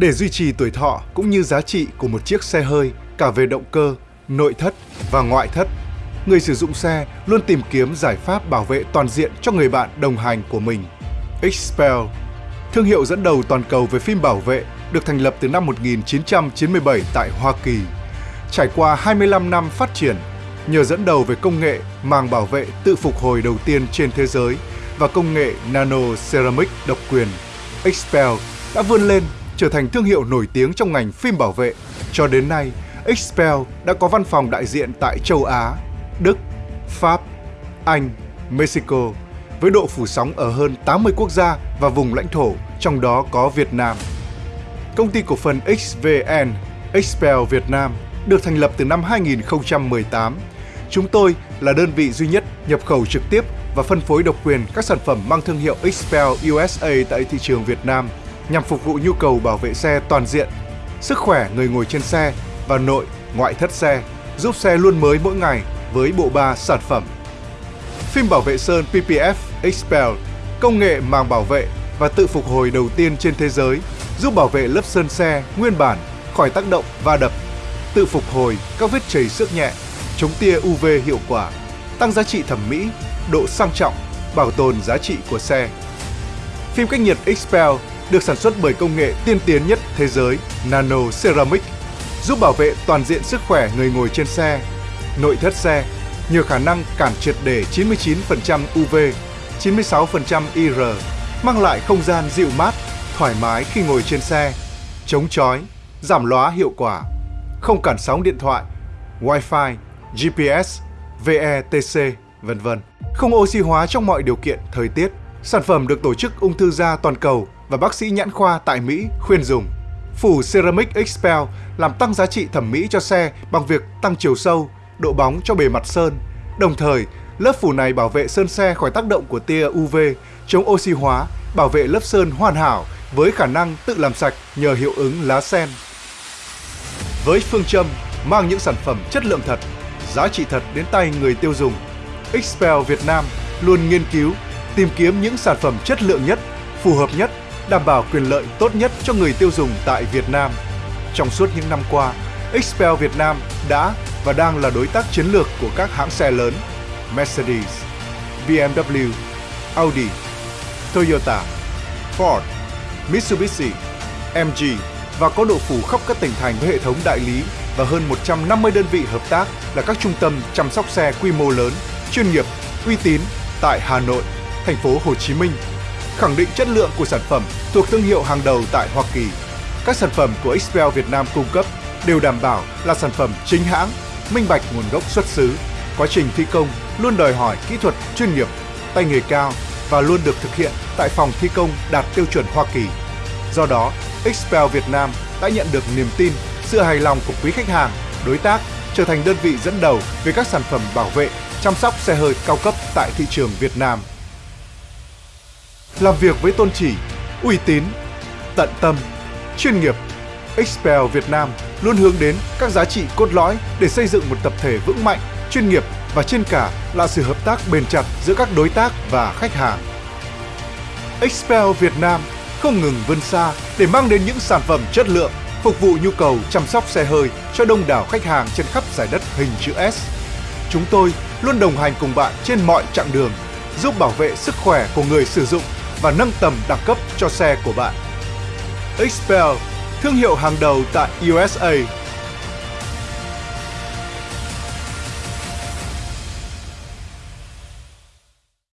để duy trì tuổi thọ cũng như giá trị của một chiếc xe hơi cả về động cơ, nội thất và ngoại thất. Người sử dụng xe luôn tìm kiếm giải pháp bảo vệ toàn diện cho người bạn đồng hành của mình. Xpel, thương hiệu dẫn đầu toàn cầu về phim bảo vệ, được thành lập từ năm 1997 tại Hoa Kỳ. Trải qua 25 năm phát triển, nhờ dẫn đầu về công nghệ màng bảo vệ tự phục hồi đầu tiên trên thế giới và công nghệ nano ceramic độc quyền, Xpel đã vươn lên trở thành thương hiệu nổi tiếng trong ngành phim bảo vệ. Cho đến nay, Xpel đã có văn phòng đại diện tại châu Á, Đức, Pháp, Anh, Mexico với độ phủ sóng ở hơn 80 quốc gia và vùng lãnh thổ, trong đó có Việt Nam. Công ty cổ phần XVN, Xpel Việt Nam được thành lập từ năm 2018. Chúng tôi là đơn vị duy nhất nhập khẩu trực tiếp và phân phối độc quyền các sản phẩm mang thương hiệu Xpel USA tại thị trường Việt Nam nhằm phục vụ nhu cầu bảo vệ xe toàn diện, sức khỏe người ngồi trên xe và nội, ngoại thất xe, giúp xe luôn mới mỗi ngày với bộ ba sản phẩm. Phim bảo vệ sơn PPF Expel, công nghệ màng bảo vệ và tự phục hồi đầu tiên trên thế giới, giúp bảo vệ lớp sơn xe nguyên bản khỏi tác động va đập, tự phục hồi các vết chảy xước nhẹ, chống tia UV hiệu quả, tăng giá trị thẩm mỹ, độ sang trọng, bảo tồn giá trị của xe. Phim cách nhiệt Expel được sản xuất bởi công nghệ tiên tiến nhất thế giới Nano Ceramic, giúp bảo vệ toàn diện sức khỏe người ngồi trên xe, nội thất xe, nhờ khả năng cản triệt để 99% UV, 96% IR, mang lại không gian dịu mát, thoải mái khi ngồi trên xe, chống chói, giảm lóa hiệu quả, không cản sóng điện thoại, Wi-Fi, GPS, VETC, vân vân. Không oxy hóa trong mọi điều kiện thời tiết. Sản phẩm được Tổ chức Ung thư da toàn cầu và bác sĩ nhãn khoa tại Mỹ khuyên dùng. Phủ Ceramic Expel làm tăng giá trị thẩm mỹ cho xe bằng việc tăng chiều sâu, độ bóng cho bề mặt sơn. Đồng thời, lớp phủ này bảo vệ sơn xe khỏi tác động của tia UV, chống oxy hóa, bảo vệ lớp sơn hoàn hảo với khả năng tự làm sạch nhờ hiệu ứng lá sen. Với phương châm mang những sản phẩm chất lượng thật, giá trị thật đến tay người tiêu dùng, Expel Việt Nam luôn nghiên cứu, tìm kiếm những sản phẩm chất lượng nhất, phù hợp nhất đảm bảo quyền lợi tốt nhất cho người tiêu dùng tại Việt Nam. Trong suốt những năm qua, Expel Việt Nam đã và đang là đối tác chiến lược của các hãng xe lớn Mercedes, BMW, Audi, Toyota, Ford, Mitsubishi, MG và có độ phủ khắp các tỉnh thành với hệ thống đại lý và hơn 150 đơn vị hợp tác là các trung tâm chăm sóc xe quy mô lớn, chuyên nghiệp, uy tín tại Hà Nội, thành phố Hồ Chí Minh, khẳng định chất lượng của sản phẩm thuộc thương hiệu hàng đầu tại Hoa Kỳ. Các sản phẩm của Xpel Việt Nam cung cấp đều đảm bảo là sản phẩm chính hãng, minh bạch nguồn gốc xuất xứ. Quá trình thi công luôn đòi hỏi kỹ thuật chuyên nghiệp, tay nghề cao và luôn được thực hiện tại phòng thi công đạt tiêu chuẩn Hoa Kỳ. Do đó, Xpel Việt Nam đã nhận được niềm tin, sự hài lòng của quý khách hàng, đối tác trở thành đơn vị dẫn đầu về các sản phẩm bảo vệ, chăm sóc xe hơi cao cấp tại thị trường Việt Nam làm việc với tôn chỉ, uy tín, tận tâm, chuyên nghiệp. Expel Việt Nam luôn hướng đến các giá trị cốt lõi để xây dựng một tập thể vững mạnh, chuyên nghiệp và trên cả là sự hợp tác bền chặt giữa các đối tác và khách hàng. Expel Việt Nam không ngừng vươn xa để mang đến những sản phẩm chất lượng phục vụ nhu cầu chăm sóc xe hơi cho đông đảo khách hàng trên khắp giải đất hình chữ S. Chúng tôi luôn đồng hành cùng bạn trên mọi chặng đường, giúp bảo vệ sức khỏe của người sử dụng và nâng tầm đẳng cấp cho xe của bạn. Xpel thương hiệu hàng đầu tại USA